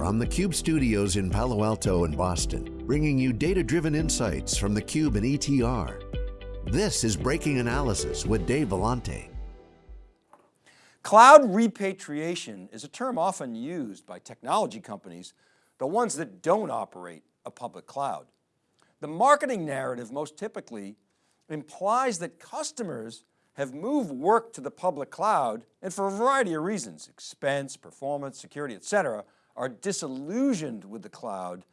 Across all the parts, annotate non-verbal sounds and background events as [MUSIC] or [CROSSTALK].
from the Cube studios in Palo Alto and Boston, bringing you data-driven insights from the Cube and ETR. This is Breaking Analysis with Dave Vellante. Cloud repatriation is a term often used by technology companies, the ones that don't operate a public cloud. The marketing narrative most typically implies that customers have moved work to the public cloud and for a variety of reasons, expense, performance, security, et cetera, are disillusioned with the cloud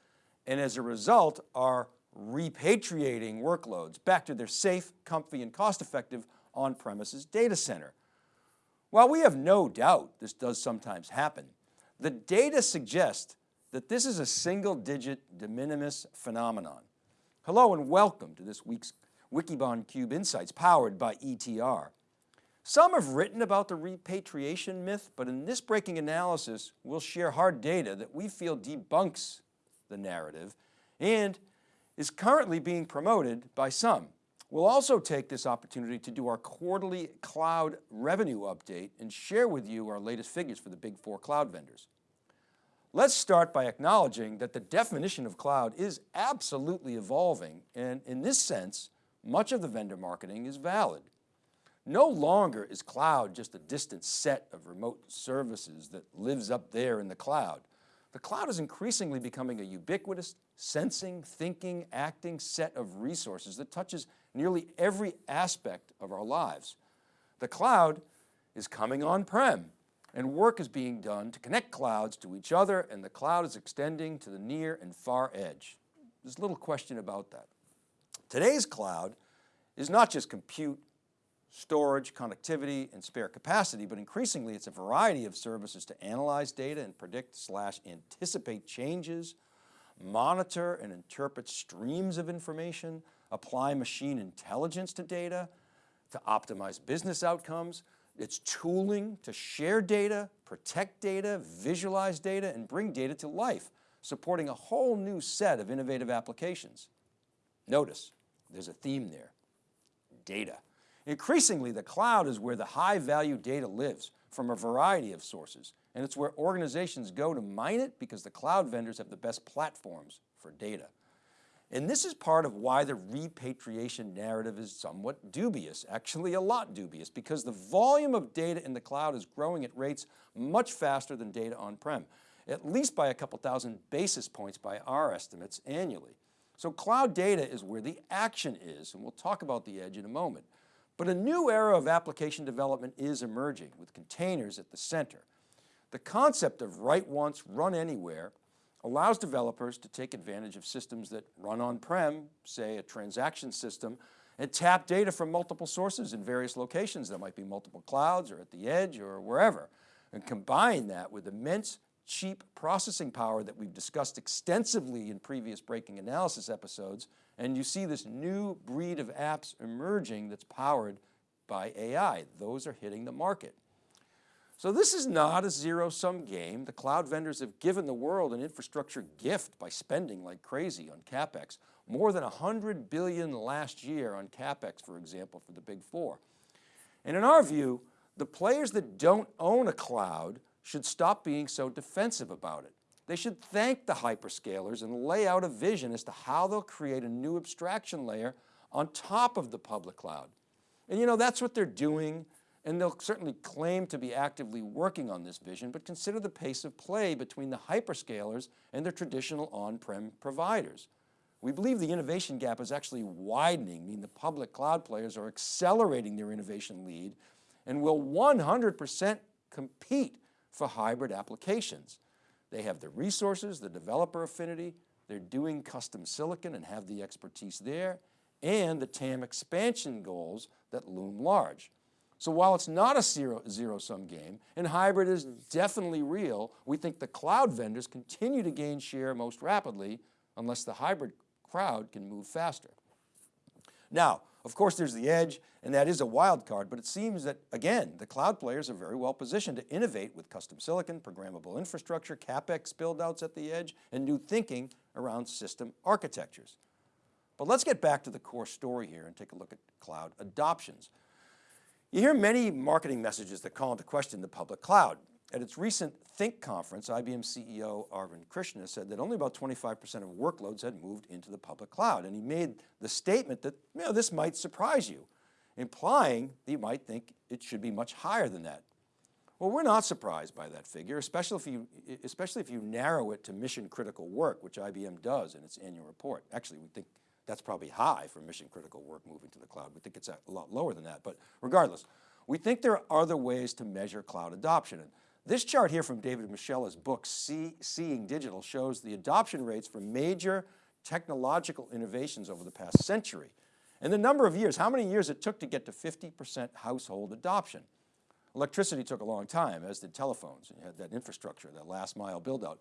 and as a result are repatriating workloads back to their safe, comfy, and cost-effective on-premises data center. While we have no doubt this does sometimes happen, the data suggests that this is a single digit de minimis phenomenon. Hello and welcome to this week's Wikibon Cube Insights powered by ETR. Some have written about the repatriation myth, but in this breaking analysis, we'll share hard data that we feel debunks the narrative and is currently being promoted by some. We'll also take this opportunity to do our quarterly cloud revenue update and share with you our latest figures for the big four cloud vendors. Let's start by acknowledging that the definition of cloud is absolutely evolving and in this sense, much of the vendor marketing is valid. No longer is cloud just a distant set of remote services that lives up there in the cloud. The cloud is increasingly becoming a ubiquitous, sensing, thinking, acting set of resources that touches nearly every aspect of our lives. The cloud is coming on-prem and work is being done to connect clouds to each other and the cloud is extending to the near and far edge. There's little question about that. Today's cloud is not just compute, storage, connectivity, and spare capacity, but increasingly it's a variety of services to analyze data and predict slash anticipate changes, monitor and interpret streams of information, apply machine intelligence to data, to optimize business outcomes, it's tooling to share data, protect data, visualize data, and bring data to life, supporting a whole new set of innovative applications. Notice, there's a theme there, data. Increasingly, the cloud is where the high value data lives from a variety of sources, and it's where organizations go to mine it because the cloud vendors have the best platforms for data. And this is part of why the repatriation narrative is somewhat dubious, actually a lot dubious, because the volume of data in the cloud is growing at rates much faster than data on-prem, at least by a couple thousand basis points by our estimates annually. So cloud data is where the action is, and we'll talk about the edge in a moment. But a new era of application development is emerging with containers at the center. The concept of write once, run anywhere allows developers to take advantage of systems that run on-prem, say a transaction system, and tap data from multiple sources in various locations. There might be multiple clouds or at the edge or wherever, and combine that with immense cheap processing power that we've discussed extensively in previous breaking analysis episodes. And you see this new breed of apps emerging that's powered by AI. Those are hitting the market. So this is not a zero sum game. The cloud vendors have given the world an infrastructure gift by spending like crazy on CapEx, more than 100 billion last year on CapEx, for example, for the big four. And in our view, the players that don't own a cloud should stop being so defensive about it. They should thank the hyperscalers and lay out a vision as to how they'll create a new abstraction layer on top of the public cloud. And you know, that's what they're doing and they'll certainly claim to be actively working on this vision, but consider the pace of play between the hyperscalers and their traditional on-prem providers. We believe the innovation gap is actually widening, meaning the public cloud players are accelerating their innovation lead and will 100% compete for hybrid applications. They have the resources, the developer affinity, they're doing custom silicon and have the expertise there, and the TAM expansion goals that loom large. So while it's not a zero, zero sum game and hybrid is definitely real, we think the cloud vendors continue to gain share most rapidly unless the hybrid crowd can move faster. Now, of course there's the edge and that is a wild card, but it seems that again, the cloud players are very well positioned to innovate with custom silicon, programmable infrastructure, CapEx buildouts at the edge, and new thinking around system architectures. But let's get back to the core story here and take a look at cloud adoptions. You hear many marketing messages that call into question the public cloud. At its recent Think conference, IBM CEO Arvind Krishna said that only about 25% of workloads had moved into the public cloud. And he made the statement that you know, this might surprise you, implying that you might think it should be much higher than that. Well, we're not surprised by that figure, especially if you, especially if you narrow it to mission critical work, which IBM does in its annual report. Actually, we think that's probably high for mission critical work moving to the cloud. We think it's a lot lower than that, but regardless, we think there are other ways to measure cloud adoption. And this chart here from David Moschella's book, See, Seeing Digital, shows the adoption rates for major technological innovations over the past century. And the number of years, how many years it took to get to 50% household adoption. Electricity took a long time, as did telephones. You had that infrastructure, that last mile build out.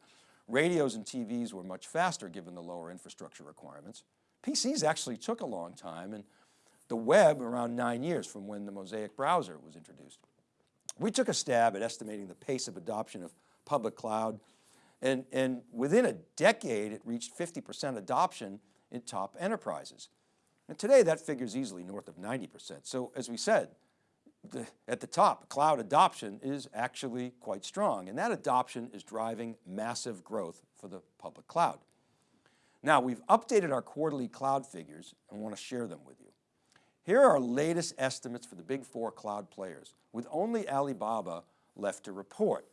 Radios and TVs were much faster given the lower infrastructure requirements. PCs actually took a long time and the web around nine years from when the Mosaic browser was introduced. We took a stab at estimating the pace of adoption of public cloud and, and within a decade it reached 50% adoption in top enterprises. And today that figure is easily north of 90%. So as we said, the, at the top, cloud adoption is actually quite strong and that adoption is driving massive growth for the public cloud. Now we've updated our quarterly cloud figures and want to share them with you. Here are our latest estimates for the big four cloud players with only Alibaba left to report.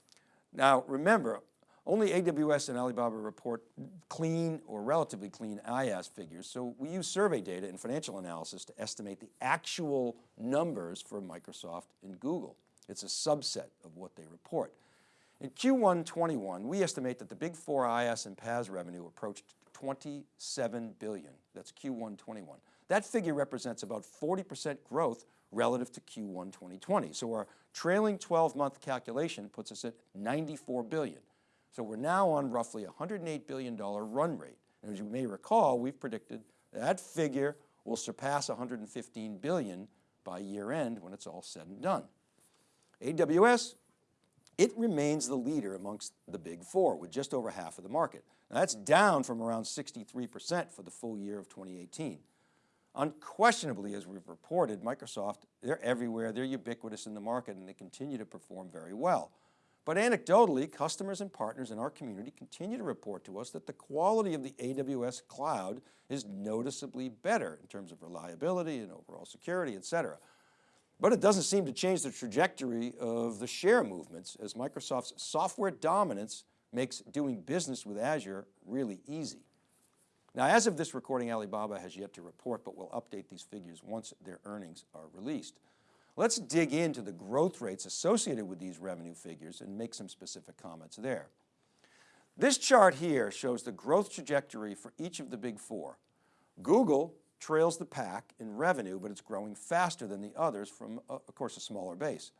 Now remember, only AWS and Alibaba report clean or relatively clean IaaS figures. So we use survey data and financial analysis to estimate the actual numbers for Microsoft and Google. It's a subset of what they report. In Q1 21, we estimate that the big four IaaS and PaaS revenue approached 27 billion. That's Q1 21. That figure represents about 40% growth relative to Q1 2020. So our trailing 12 month calculation puts us at 94 billion. So we're now on roughly $108 billion run rate. And as you may recall, we've predicted that figure will surpass 115 billion by year end when it's all said and done. AWS, it remains the leader amongst the big four with just over half of the market. Now that's down from around 63% for the full year of 2018. Unquestionably, as we've reported, Microsoft, they're everywhere, they're ubiquitous in the market and they continue to perform very well. But anecdotally, customers and partners in our community continue to report to us that the quality of the AWS cloud is noticeably better in terms of reliability and overall security, et cetera. But it doesn't seem to change the trajectory of the share movements as Microsoft's software dominance makes doing business with Azure really easy. Now, as of this recording, Alibaba has yet to report, but we'll update these figures once their earnings are released. Let's dig into the growth rates associated with these revenue figures and make some specific comments there. This chart here shows the growth trajectory for each of the big four. Google trails the pack in revenue, but it's growing faster than the others from, uh, of course, a smaller base.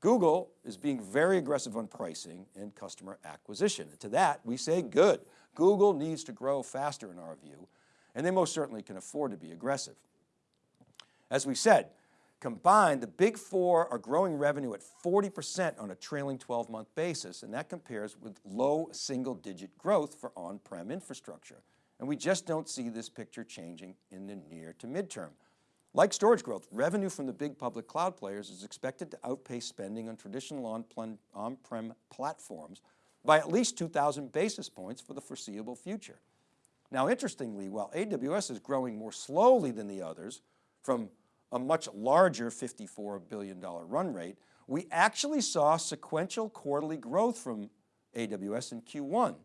Google is being very aggressive on pricing and customer acquisition. And to that, we say good. Google needs to grow faster in our view, and they most certainly can afford to be aggressive. As we said, combined, the big four are growing revenue at 40% on a trailing 12 month basis, and that compares with low single digit growth for on-prem infrastructure. And we just don't see this picture changing in the near to midterm. Like storage growth, revenue from the big public cloud players is expected to outpace spending on traditional on-prem platforms by at least 2,000 basis points for the foreseeable future. Now, interestingly, while AWS is growing more slowly than the others from a much larger $54 billion run rate, we actually saw sequential quarterly growth from AWS in Q1,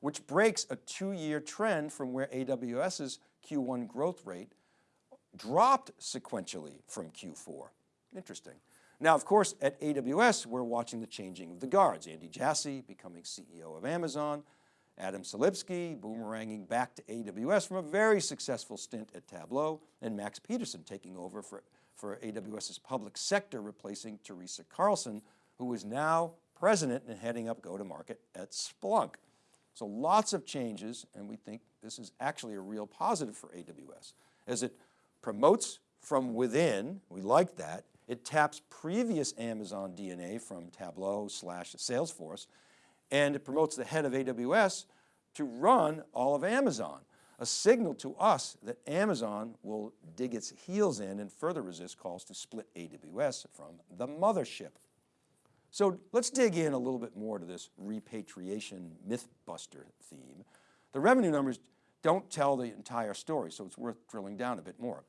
which breaks a two-year trend from where AWS's Q1 growth rate dropped sequentially from Q4. Interesting. Now, of course, at AWS, we're watching the changing of the guards. Andy Jassy becoming CEO of Amazon, Adam Selipsky boomeranging back to AWS from a very successful stint at Tableau, and Max Peterson taking over for, for AWS's public sector, replacing Teresa Carlson, who is now president and heading up go-to-market at Splunk. So lots of changes, and we think this is actually a real positive for AWS as it promotes from within, we like that. It taps previous Amazon DNA from Tableau slash Salesforce, and it promotes the head of AWS to run all of Amazon, a signal to us that Amazon will dig its heels in and further resist calls to split AWS from the mothership. So let's dig in a little bit more to this repatriation mythbuster theme. The revenue numbers don't tell the entire story, so it's worth drilling down a bit more.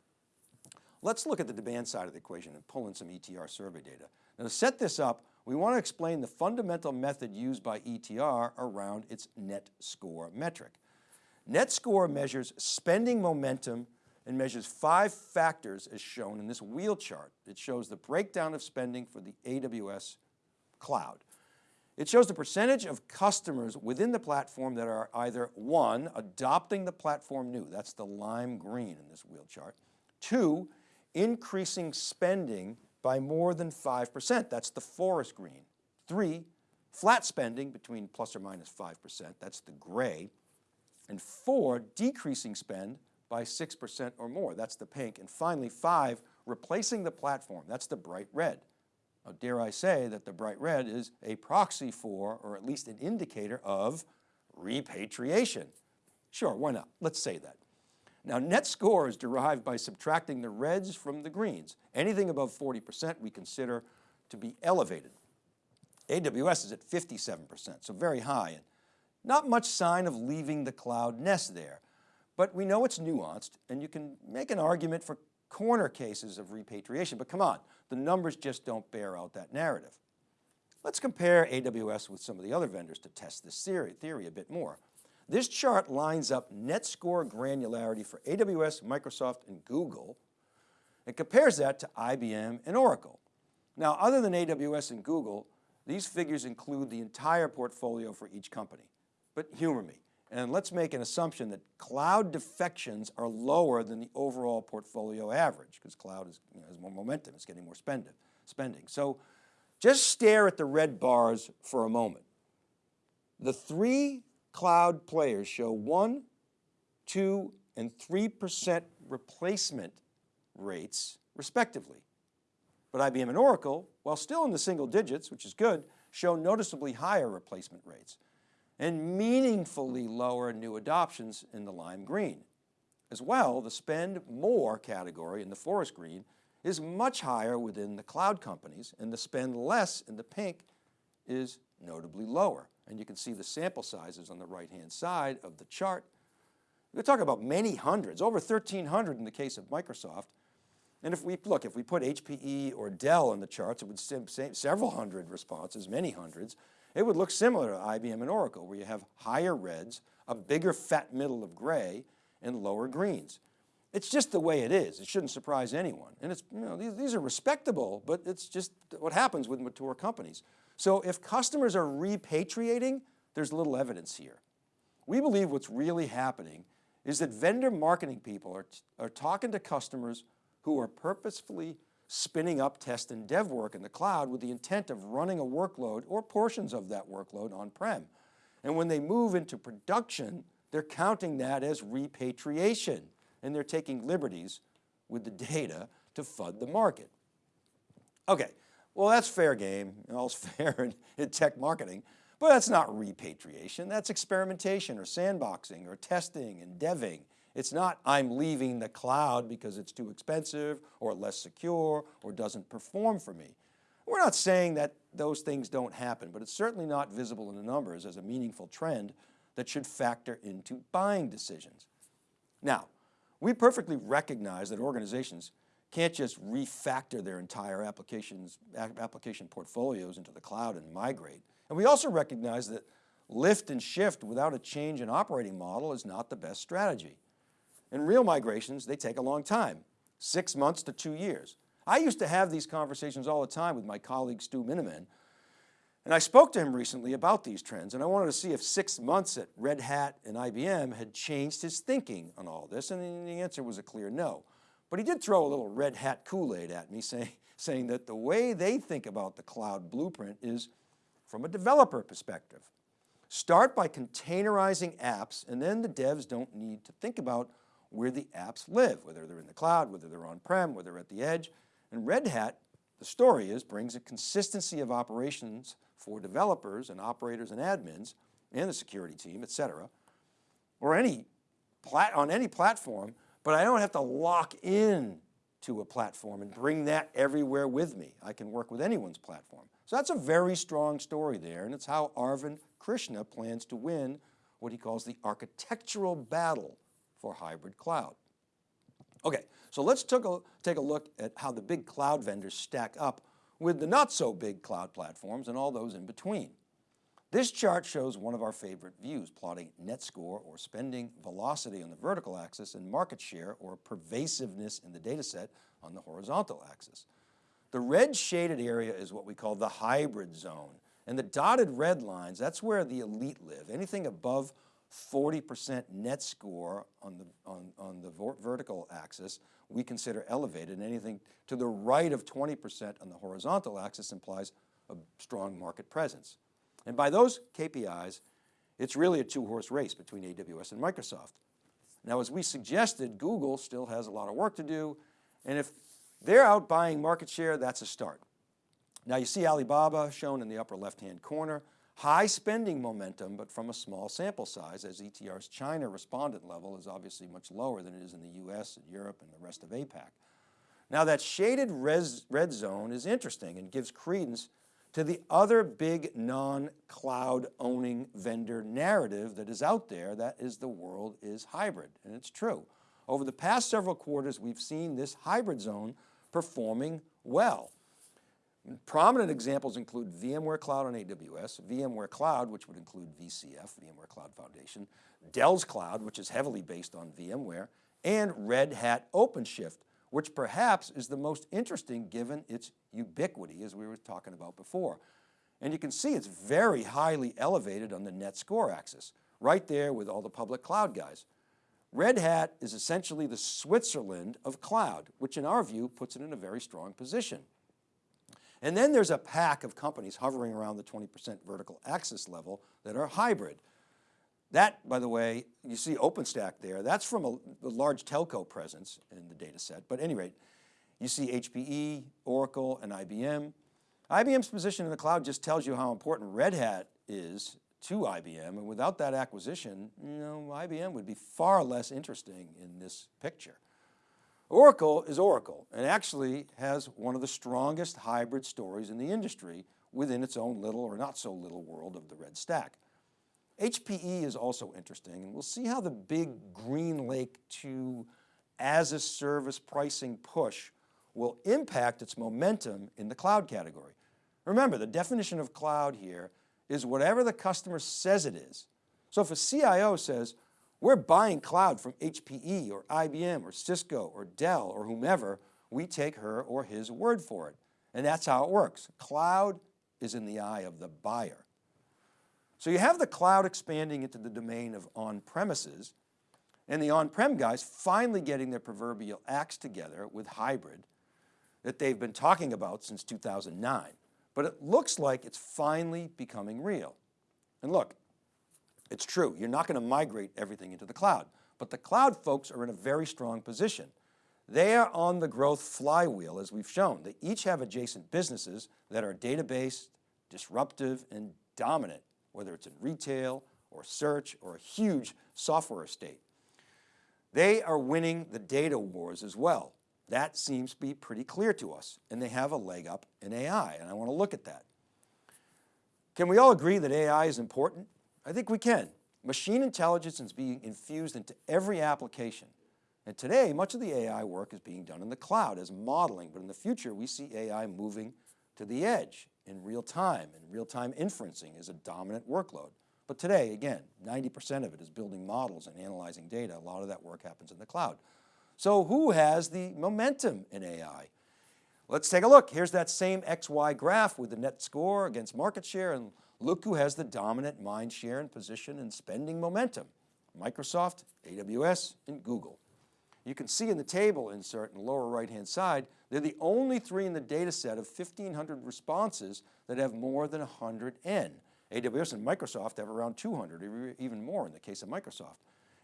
Let's look at the demand side of the equation and pull in some ETR survey data. Now to set this up, we want to explain the fundamental method used by ETR around its net score metric. Net score measures spending momentum and measures five factors as shown in this wheel chart. It shows the breakdown of spending for the AWS cloud. It shows the percentage of customers within the platform that are either one, adopting the platform new, that's the lime green in this wheel chart. Two, increasing spending by more than 5%, that's the forest green. Three, flat spending between plus or minus 5%, that's the gray. And four, decreasing spend by 6% or more, that's the pink. And finally, five, replacing the platform, that's the bright red. Now, dare I say that the bright red is a proxy for, or at least an indicator of repatriation. Sure, why not? Let's say that. Now net score is derived by subtracting the reds from the greens. Anything above 40% we consider to be elevated. AWS is at 57%, so very high. And not much sign of leaving the cloud nest there, but we know it's nuanced and you can make an argument for corner cases of repatriation, but come on, the numbers just don't bear out that narrative. Let's compare AWS with some of the other vendors to test this theory, theory a bit more. This chart lines up net score granularity for AWS, Microsoft, and Google, and compares that to IBM and Oracle. Now, other than AWS and Google, these figures include the entire portfolio for each company. But humor me, and let's make an assumption that cloud defections are lower than the overall portfolio average because cloud is, you know, has more momentum, it's getting more spending. spending. So just stare at the red bars for a moment. The three cloud players show one, two, and 3% replacement rates respectively. But IBM and Oracle, while still in the single digits, which is good, show noticeably higher replacement rates and meaningfully lower new adoptions in the lime green. As well, the spend more category in the forest green is much higher within the cloud companies and the spend less in the pink is notably lower. And you can see the sample sizes on the right-hand side of the chart. We're talking about many hundreds, over 1,300 in the case of Microsoft. And if we, look, if we put HPE or Dell in the charts, it would say several hundred responses, many hundreds. It would look similar to IBM and Oracle where you have higher reds, a bigger fat middle of gray, and lower greens. It's just the way it is. It shouldn't surprise anyone. And it's, you know, these, these are respectable, but it's just what happens with mature companies. So if customers are repatriating, there's little evidence here. We believe what's really happening is that vendor marketing people are, are talking to customers who are purposefully spinning up test and dev work in the cloud with the intent of running a workload or portions of that workload on-prem. And when they move into production, they're counting that as repatriation and they're taking liberties with the [LAUGHS] data to FUD the market. Okay, well that's fair game, [LAUGHS] all's fair in, in tech marketing, but that's not repatriation, that's experimentation or sandboxing or testing and deving it's not I'm leaving the cloud because it's too expensive or less secure or doesn't perform for me. We're not saying that those things don't happen, but it's certainly not visible in the numbers as a meaningful trend that should factor into buying decisions. Now, we perfectly recognize that organizations can't just refactor their entire applications, application portfolios into the cloud and migrate. And we also recognize that lift and shift without a change in operating model is not the best strategy. And real migrations, they take a long time, six months to two years. I used to have these conversations all the time with my colleague Stu Miniman, and I spoke to him recently about these trends and I wanted to see if six months at Red Hat and IBM had changed his thinking on all this and the answer was a clear no. But he did throw a little Red Hat Kool-Aid at me [LAUGHS] say, saying that the way they think about the cloud blueprint is from a developer perspective. Start by containerizing apps and then the devs don't need to think about where the apps live, whether they're in the cloud, whether they're on-prem, whether they're at the edge. And Red Hat, the story is, brings a consistency of operations for developers and operators and admins and the security team, et cetera, or any plat on any platform, but I don't have to lock in to a platform and bring that everywhere with me. I can work with anyone's platform. So that's a very strong story there and it's how Arvind Krishna plans to win what he calls the architectural battle for hybrid cloud. Okay, so let's take a, take a look at how the big cloud vendors stack up with the not so big cloud platforms and all those in between. This chart shows one of our favorite views, plotting net score or spending velocity on the vertical axis and market share or pervasiveness in the data set on the horizontal axis. The red shaded area is what we call the hybrid zone. And the dotted red lines, that's where the elite live. Anything above 40% net score on the, on, on the vertical axis, we consider elevated. And anything to the right of 20% on the horizontal axis implies a strong market presence. And by those KPIs, it's really a two horse race between AWS and Microsoft. Now, as we suggested, Google still has a lot of work to do. And if they're out buying market share, that's a start. Now you see Alibaba shown in the upper left-hand corner, high spending momentum, but from a small sample size as ETR's China respondent level is obviously much lower than it is in the US and Europe and the rest of APAC. Now that shaded res, red zone is interesting and gives credence to the other big non-cloud owning vendor narrative that is out there, that is the world is hybrid, and it's true. Over the past several quarters, we've seen this hybrid zone performing well. Prominent examples include VMware Cloud on AWS, VMware Cloud, which would include VCF, VMware Cloud Foundation, Dell's Cloud, which is heavily based on VMware, and Red Hat OpenShift, which perhaps is the most interesting given its ubiquity as we were talking about before. And you can see it's very highly elevated on the net score axis, right there with all the public cloud guys. Red Hat is essentially the Switzerland of cloud, which in our view puts it in a very strong position. And then there's a pack of companies hovering around the 20% vertical axis level that are hybrid. That, by the way, you see OpenStack there, that's from a, a large telco presence in the data set. But at any rate, you see HPE, Oracle, and IBM. IBM's position in the cloud just tells you how important Red Hat is to IBM. And without that acquisition, you know, IBM would be far less interesting in this picture. Oracle is Oracle and actually has one of the strongest hybrid stories in the industry within its own little or not so little world of the red stack. HPE is also interesting and we'll see how the big GreenLake 2 as a service pricing push will impact its momentum in the cloud category. Remember the definition of cloud here is whatever the customer says it is. So if a CIO says, we're buying cloud from HPE or IBM or Cisco or Dell or whomever, we take her or his word for it. And that's how it works. Cloud is in the eye of the buyer. So you have the cloud expanding into the domain of on-premises and the on-prem guys finally getting their proverbial acts together with hybrid that they've been talking about since 2009. But it looks like it's finally becoming real. And look, it's true, you're not going to migrate everything into the cloud, but the cloud folks are in a very strong position. They are on the growth flywheel as we've shown. They each have adjacent businesses that are database, disruptive, and dominant, whether it's in retail or search or a huge software estate. They are winning the data wars as well. That seems to be pretty clear to us and they have a leg up in AI and I want to look at that. Can we all agree that AI is important? I think we can. Machine intelligence is being infused into every application. And today, much of the AI work is being done in the cloud as modeling, but in the future, we see AI moving to the edge in real time, and real-time inferencing is a dominant workload. But today, again, 90% of it is building models and analyzing data. A lot of that work happens in the cloud. So who has the momentum in AI? Let's take a look. Here's that same XY graph with the net score against market share and look who has the dominant mind share and position and spending momentum. Microsoft, AWS, and Google. You can see in the table insert in the lower right-hand side, they're the only three in the data set of 1,500 responses that have more than 100 N. AWS and Microsoft have around 200, even more in the case of Microsoft.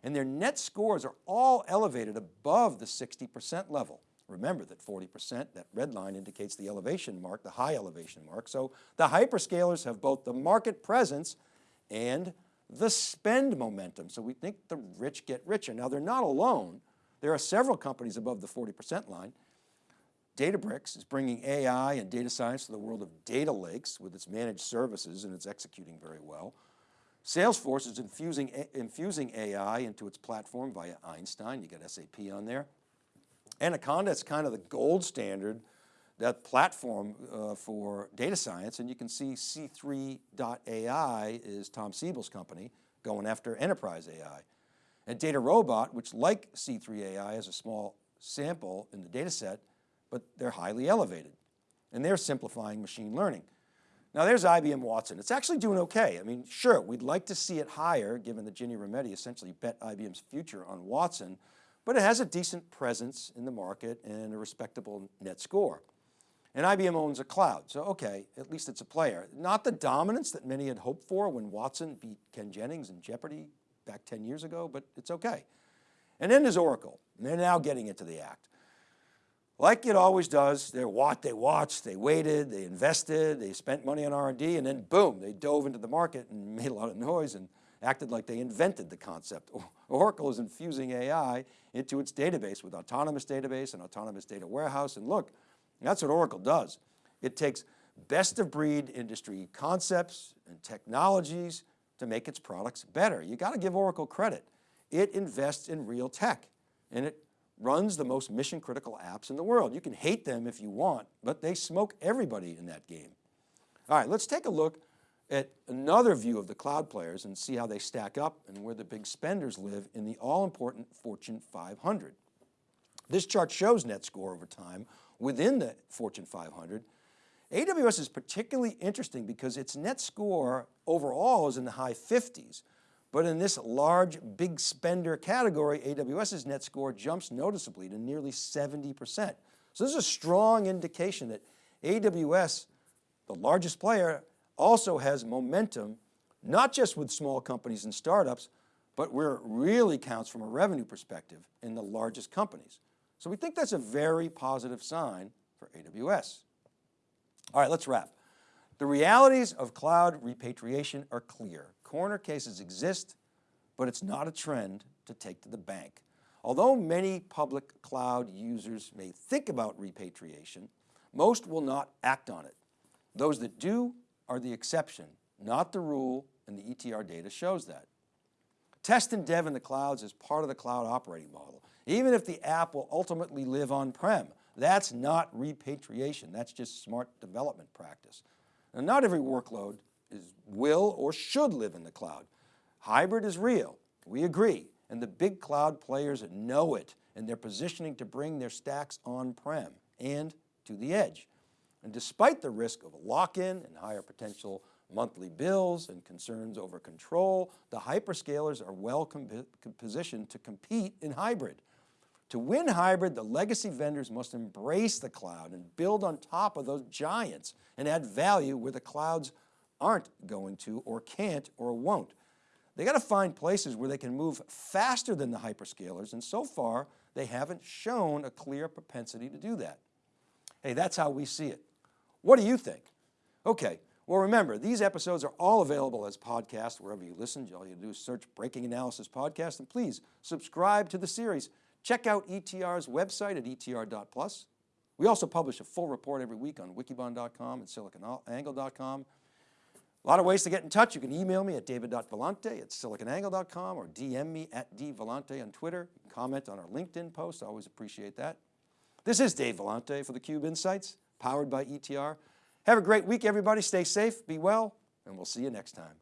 And their net scores are all elevated above the 60% level. Remember that 40%, that red line indicates the elevation mark, the high elevation mark. So the hyperscalers have both the market presence and the spend momentum. So we think the rich get richer. Now they're not alone. There are several companies above the 40% line. Databricks is bringing AI and data science to the world of data lakes with its managed services and it's executing very well. Salesforce is infusing, infusing AI into its platform via Einstein. You got SAP on there. Anaconda is kind of the gold standard, that platform uh, for data science. And you can see C3.ai is Tom Siebel's company going after enterprise AI. And DataRobot, which like C3.ai has a small sample in the data set, but they're highly elevated. And they're simplifying machine learning. Now there's IBM Watson. It's actually doing okay. I mean, sure, we'd like to see it higher given that Ginny Rometty essentially bet IBM's future on Watson, but it has a decent presence in the market and a respectable net score. And IBM owns a cloud, so okay, at least it's a player. Not the dominance that many had hoped for when Watson beat Ken Jennings in Jeopardy back 10 years ago, but it's okay. And then there's Oracle, and they're now getting into the act. Like it always does, they what they watched, they waited, they invested, they spent money on R&D, and then boom, they dove into the market and [LAUGHS] made a lot of noise and acted like they invented the concept. [LAUGHS] Oracle is infusing AI into its database with autonomous database and autonomous data warehouse. And look, that's what Oracle does. It takes best of breed industry concepts and technologies to make its products better. You got to give Oracle credit. It invests in real tech and it runs the most mission critical apps in the world. You can hate them if you want, but they smoke everybody in that game. All right, let's take a look at another view of the cloud players and see how they stack up and where the big spenders live in the all important Fortune 500. This chart shows net score over time within the Fortune 500. AWS is particularly interesting because its net score overall is in the high 50s, but in this large, big spender category, AWS's net score jumps noticeably to nearly 70%. So this is a strong indication that AWS, the largest player, also has momentum, not just with small companies and startups, but where it really counts from a revenue perspective in the largest companies. So we think that's a very positive sign for AWS. All right, let's wrap. The realities of cloud repatriation are clear. Corner cases exist, but it's not a trend to take to the bank. Although many public cloud users may think about repatriation, most will not act on it. Those that do are the exception, not the rule, and the ETR data shows that. Test and dev in the clouds is part of the cloud operating model. Even if the app will ultimately live on-prem, that's not repatriation, that's just smart development practice. Now, not every workload is, will or should live in the cloud. Hybrid is real, we agree, and the big cloud players know it, and they're positioning to bring their stacks on-prem and to the edge. And despite the risk of lock-in and higher potential monthly bills and concerns over control, the hyperscalers are well positioned to compete in hybrid. To win hybrid, the legacy vendors must embrace the cloud and build on top of those giants and add value where the clouds aren't going to or can't or won't. They got to find places where they can move faster than the hyperscalers and so far they haven't shown a clear propensity to do that. Hey, that's how we see it. What do you think? Okay, well remember, these episodes are all available as podcasts wherever you listen. All you do is search Breaking Analysis Podcast and please subscribe to the series. Check out ETR's website at etr.plus. We also publish a full report every week on wikibon.com and siliconangle.com. A lot of ways to get in touch. You can email me at david.vellante at siliconangle.com or DM me at dvellante on Twitter. comment on our LinkedIn post. I always appreciate that. This is Dave Vellante for theCUBE Insights, powered by ETR. Have a great week, everybody. Stay safe, be well, and we'll see you next time.